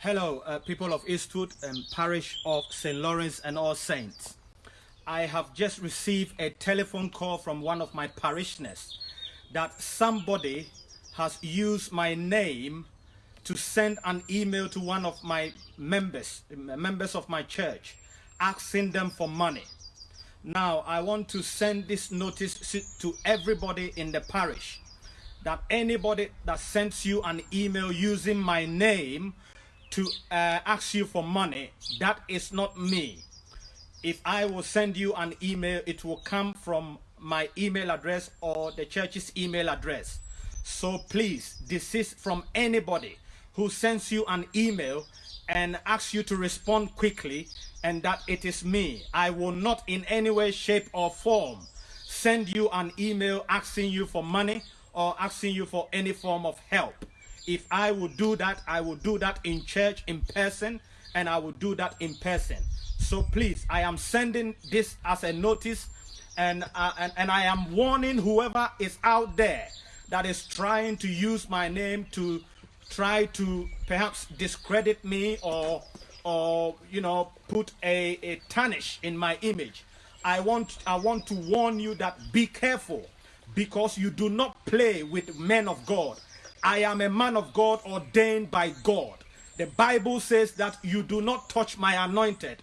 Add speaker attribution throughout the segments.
Speaker 1: Hello, uh, people of Eastwood and parish of St. Lawrence and All Saints. I have just received a telephone call from one of my parishioners that somebody has used my name to send an email to one of my members, members of my church, asking them for money. Now, I want to send this notice to everybody in the parish that anybody that sends you an email using my name to uh, ask you for money, that is not me. If I will send you an email, it will come from my email address or the church's email address. So please desist from anybody who sends you an email and asks you to respond quickly and that it is me. I will not in any way, shape or form send you an email asking you for money or asking you for any form of help. If I would do that, I will do that in church in person and I will do that in person. So please, I am sending this as a notice and, uh, and, and I am warning whoever is out there that is trying to use my name to try to perhaps discredit me or or you know put a, a tarnish in my image i want i want to warn you that be careful because you do not play with men of god I am a man of God ordained by God. The Bible says that you do not touch my anointed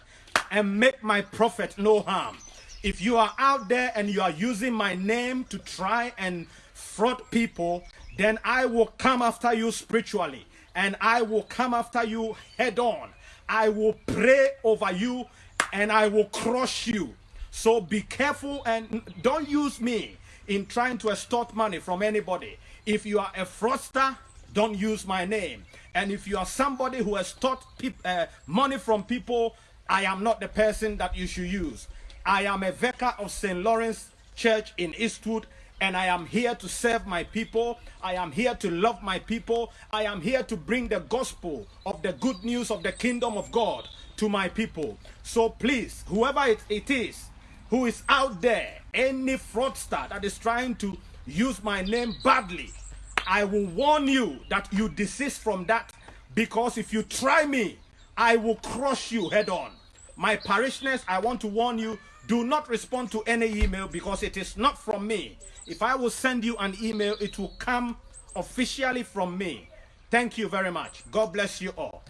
Speaker 1: and make my prophet no harm. If you are out there and you are using my name to try and fraud people, then I will come after you spiritually and I will come after you head on. I will pray over you and I will crush you. So be careful and don't use me in trying to extort money from anybody. If you are a fraudster, don't use my name. And if you are somebody who has taught uh, money from people, I am not the person that you should use. I am a vicar of St. Lawrence Church in Eastwood, and I am here to serve my people. I am here to love my people. I am here to bring the gospel of the good news of the kingdom of God to my people. So please, whoever it, it is who is out there, any fraudster that is trying to use my name badly, I will warn you that you desist from that because if you try me, I will crush you head on. My parishioners, I want to warn you, do not respond to any email because it is not from me. If I will send you an email, it will come officially from me. Thank you very much. God bless you all.